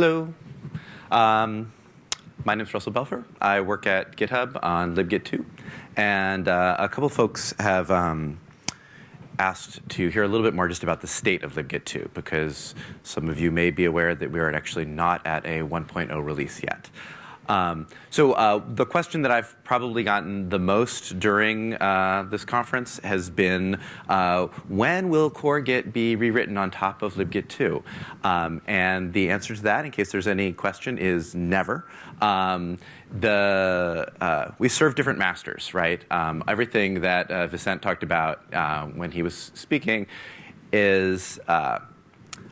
Hello. Um, my name is Russell Belfer. I work at GitHub on libgit2. And uh, a couple folks have um, asked to hear a little bit more just about the state of libgit2, because some of you may be aware that we are actually not at a 1.0 release yet. Um, so uh, the question that I've probably gotten the most during uh, this conference has been, uh, when will CoreGit be rewritten on top of libgit2? Um, and the answer to that, in case there's any question, is never. Um, the uh, we serve different masters, right? Um, everything that uh, Vicent talked about uh, when he was speaking is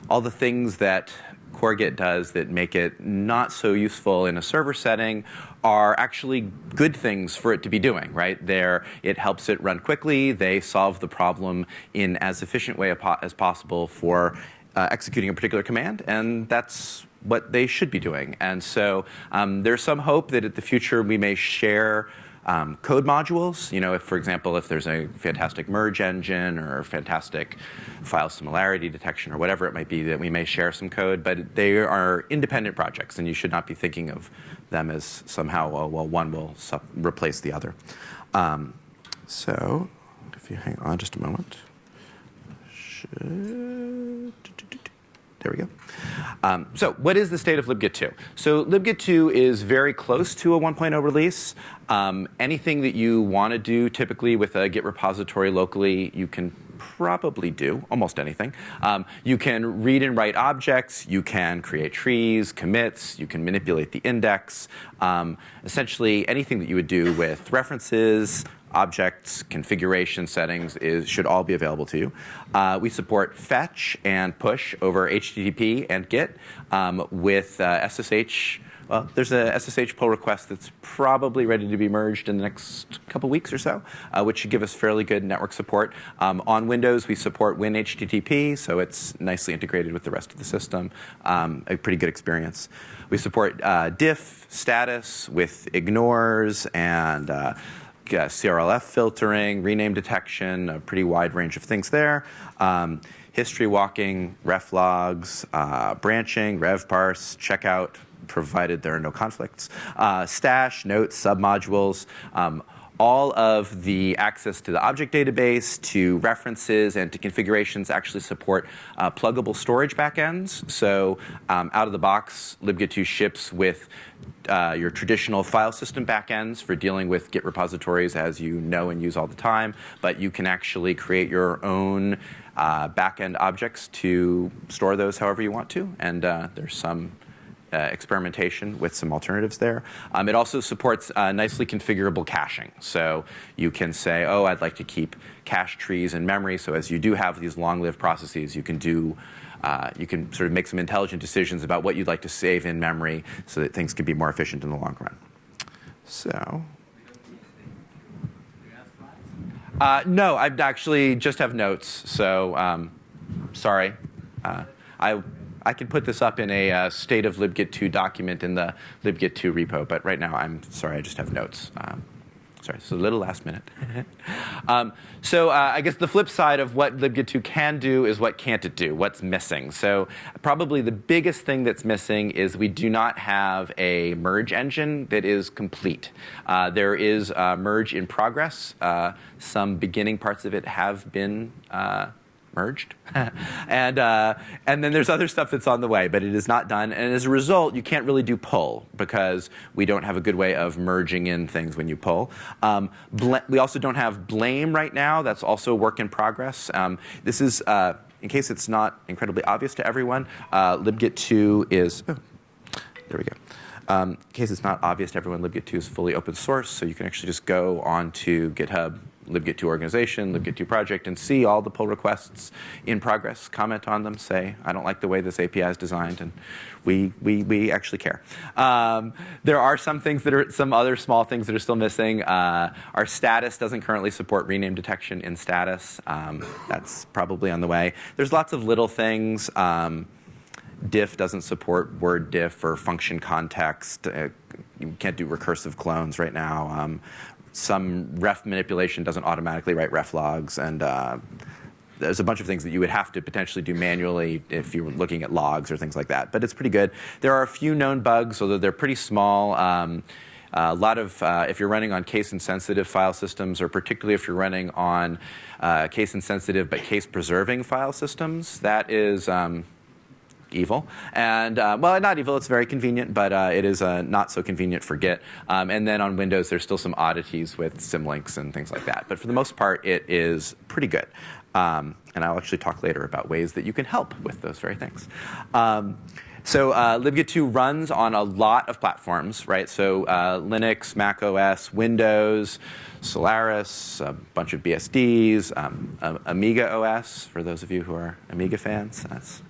all the things that CoreGit does that make it not so useful in a server setting are actually good things for it to be doing, right? There, it helps it run quickly. They solve the problem in as efficient way as possible for uh, executing a particular command, and that's what they should be doing. And so um, there's some hope that in the future we may share um, code modules. You know, if, for example, if there's a fantastic merge engine or fantastic file similarity detection or whatever it might be, that we may share some code. But they are independent projects, and you should not be thinking of them as somehow, well, well one will replace the other. Um, so, if you hang on just a moment. Should there we go. Um, so what is the state of libgit2? So libgit2 is very close to a 1.0 release. Um, anything that you want to do typically with a Git repository locally, you can probably do almost anything. Um, you can read and write objects. You can create trees, commits. You can manipulate the index. Um, essentially, anything that you would do with references, objects, configuration settings is, should all be available to you. Uh, we support fetch and push over HTTP and Git um, with uh, SSH. Well, there's a SSH pull request that's probably ready to be merged in the next couple weeks or so, uh, which should give us fairly good network support. Um, on Windows, we support WinHTTP, so it's nicely integrated with the rest of the system. Um, a pretty good experience. We support uh, diff, status with ignores and uh, CRLF filtering, rename detection, a pretty wide range of things there. Um, history walking, ref logs, uh, branching, rev parse, checkout, provided there are no conflicts, uh, stash, notes, submodules, um, all of the access to the object database, to references, and to configurations actually support uh, pluggable storage backends. So um, out of the box, libgit2 ships with uh, your traditional file system backends for dealing with Git repositories as you know and use all the time, but you can actually create your own uh, backend objects to store those however you want to. And uh, there's some experimentation with some alternatives there. Um, it also supports uh, nicely configurable caching. So you can say, oh, I'd like to keep cache trees in memory. So as you do have these long-lived processes, you can do uh, you can sort of make some intelligent decisions about what you'd like to save in memory so that things can be more efficient in the long run. So. Uh, no, I actually just have notes. So um, sorry. Uh, I I can put this up in a uh, state of libgit2 document in the libgit2 repo, but right now I'm sorry, I just have notes. Um, sorry, it's a little last minute. um, so uh, I guess the flip side of what libgit2 can do is what can't it do, what's missing. So probably the biggest thing that's missing is we do not have a merge engine that is complete. Uh, there is a merge in progress. Uh, some beginning parts of it have been uh, merged. and, uh, and then there's other stuff that's on the way, but it is not done. And as a result, you can't really do pull because we don't have a good way of merging in things when you pull. Um, we also don't have blame right now. That's also work in progress. Um, this is, uh, in case it's not incredibly obvious to everyone, uh, libgit2 is, oh, there we go. Um, in case it's not obvious to everyone, libgit2 is fully open source, so you can actually just go onto GitHub, libgit2 organization, libgit2 project, and see all the pull requests in progress, comment on them, say, I don't like the way this API is designed, and we, we, we actually care. Um, there are some things that are, some other small things that are still missing. Uh, our status doesn't currently support rename detection in status. Um, that's probably on the way. There's lots of little things. Um, diff doesn't support word diff or function context. Uh, you can't do recursive clones right now. Um, some ref manipulation doesn't automatically write ref logs, and uh, there's a bunch of things that you would have to potentially do manually if you were looking at logs or things like that. But it's pretty good. There are a few known bugs, although they're pretty small. Um, a lot of, uh, if you're running on case insensitive file systems, or particularly if you're running on uh, case insensitive but case preserving file systems, that is um, evil. And uh, well, not evil, it's very convenient, but uh, it is uh, not so convenient for Git. Um, and then on Windows, there's still some oddities with symlinks and things like that. But for the most part, it is pretty good. Um, and I'll actually talk later about ways that you can help with those very things. Um, so uh, libgit2 runs on a lot of platforms, right? So uh, Linux, Mac OS, Windows, Solaris, a bunch of BSDs, um, Amiga OS, for those of you who are Amiga fans. That's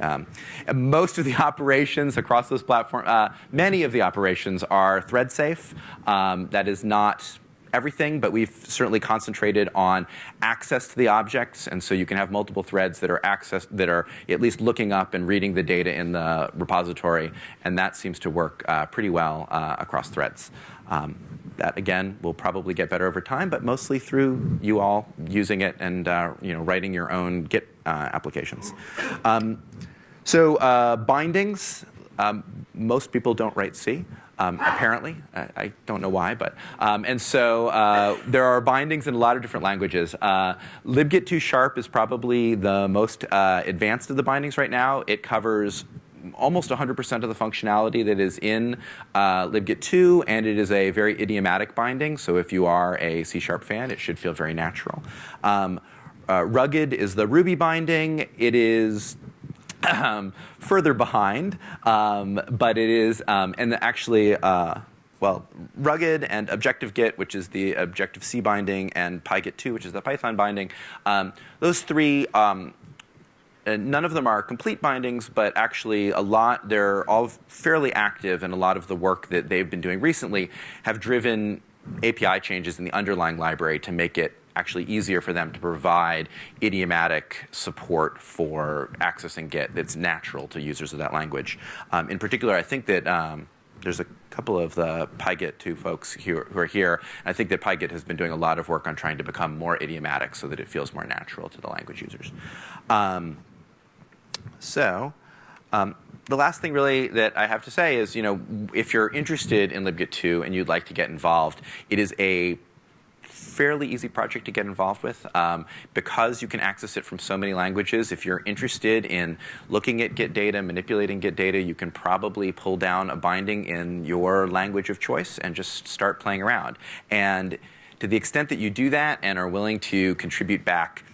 um, most of the operations across those platform, uh, many of the operations are thread safe. Um, that is not everything, but we've certainly concentrated on access to the objects, and so you can have multiple threads that are access that are at least looking up and reading the data in the repository, and that seems to work uh, pretty well uh, across threads. Um, that again will probably get better over time, but mostly through you all using it and uh, you know writing your own Git uh, applications. Um, so uh, bindings, um, most people don't write C um, apparently. I, I, don't know why, but. Um, and so uh, there are bindings in a lot of different languages. Uh, libgit2 sharp is probably the most uh, advanced of the bindings right now. It covers almost 100% of the functionality that is in uh, libgit2, and it is a very idiomatic binding. So if you are a C sharp fan, it should feel very natural. Um, uh, rugged is the Ruby binding. It is further behind, um, but it is, um, and actually, uh, well, rugged and Objective Git, which is the Objective C binding, and PyGit2, which is the Python binding. Um, those three, um, none of them are complete bindings, but actually a lot, they're all fairly active, and a lot of the work that they've been doing recently have driven API changes in the underlying library to make it actually easier for them to provide idiomatic support for accessing Git that's natural to users of that language. Um, in particular, I think that um, there's a couple of the PyGit2 folks who are here. I think that PyGit has been doing a lot of work on trying to become more idiomatic so that it feels more natural to the language users. Um, so um, the last thing really that I have to say is, you know, if you're interested in libgit2 and you'd like to get involved, it is a fairly easy project to get involved with um, because you can access it from so many languages. If you're interested in looking at Git data, manipulating Git data, you can probably pull down a binding in your language of choice and just start playing around. And to the extent that you do that and are willing to contribute back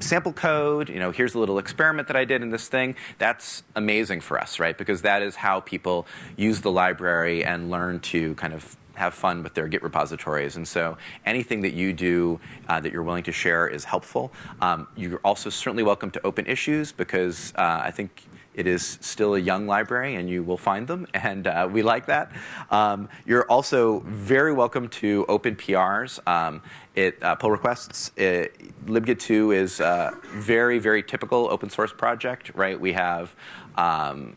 sample code, you know, here's a little experiment that I did in this thing, that's amazing for us, right? Because that is how people use the library and learn to kind of have fun with their Git repositories. And so anything that you do uh, that you're willing to share is helpful. Um, you're also certainly welcome to open issues because uh, I think it is still a young library and you will find them, and uh, we like that. Um, you're also very welcome to open PRs. Um, it, uh, pull requests. It, libgit2 is a very, very typical open source project, right? We have, um,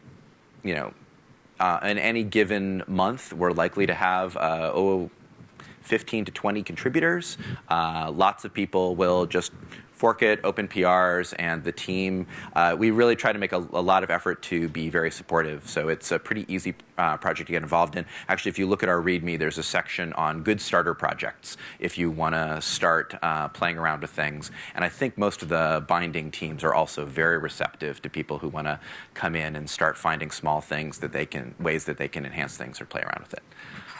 you know, uh, in any given month, we're likely to have uh, oh, 15 to 20 contributors. Uh, lots of people will just fork it, open PRs, and the team. Uh, we really try to make a, a, lot of effort to be very supportive. So it's a pretty easy uh, project to get involved in. Actually, if you look at our README, there's a section on good starter projects if you want to start uh, playing around with things. And I think most of the binding teams are also very receptive to people who want to come in and start finding small things that they can, ways that they can enhance things or play around with it.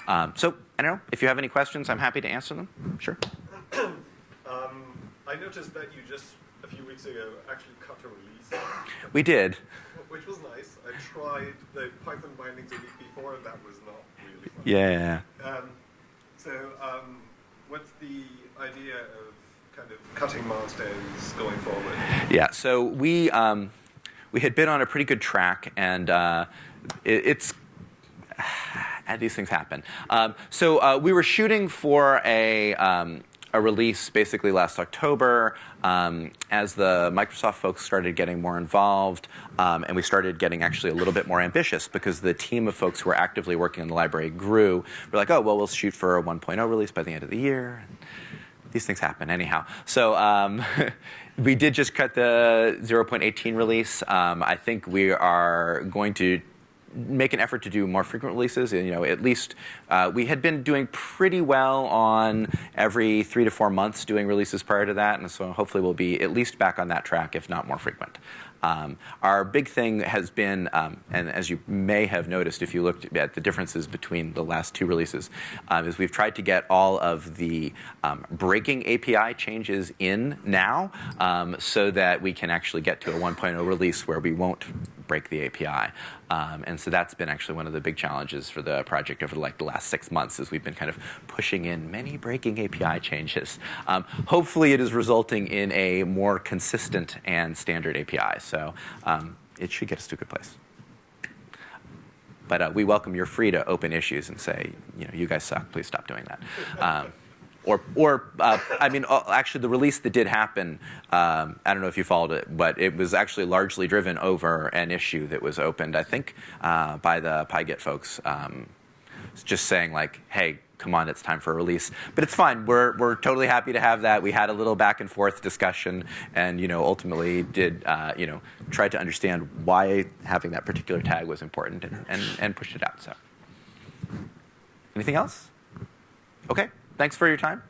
Um, so I don't know if you have any questions, I'm happy to answer them. Sure. I noticed that you just, a few weeks ago, actually cut a release. We did. Which was nice. I tried the Python bindings a week before, and that was not really fun. Yeah. Um, so, um, what's the idea of kind of cutting milestones going forward? Yeah, so we, um, we had been on a pretty good track, and uh, it, it's these things happen. Um, so uh, we were shooting for a um, a release basically last October um, as the Microsoft folks started getting more involved um, and we started getting actually a little bit more ambitious because the team of folks who were actively working on the library grew. We're like, oh, well, we'll shoot for a 1.0 release by the end of the year. these things happen anyhow. So um, we did just cut the 0.18 release. Um, I think we are going to make an effort to do more frequent releases. You know, at least uh, we had been doing pretty well on every three to four months doing releases prior to that, and so hopefully we'll be at least back on that track, if not more frequent. Um, our big thing has been, um, and as you may have noticed if you looked at the differences between the last two releases, um, is we've tried to get all of the um, breaking API changes in now um, so that we can actually get to a 1.0 release where we won't break the API. Um, and so that's been actually one of the big challenges for the project over like the last six months is we've been kind of pushing in many breaking API changes. Um, hopefully it is resulting in a more consistent and standard API. So um, it should get us to a good place. But uh, we welcome you're free to open issues and say, you know, you guys suck, please stop doing that. Or, or uh, I mean, uh, actually, the release that did happen, um, I don't know if you followed it, but it was actually largely driven over an issue that was opened, I think, uh, by the PyGit folks. Um, just saying, like, hey, come on, it's time for a release. But it's fine. We're, we're totally happy to have that. We had a little back and forth discussion and, you know, ultimately did, uh, you know, try to understand why having that particular tag was important and, and, and pushed it out. So, anything else? Okay. Thanks for your time.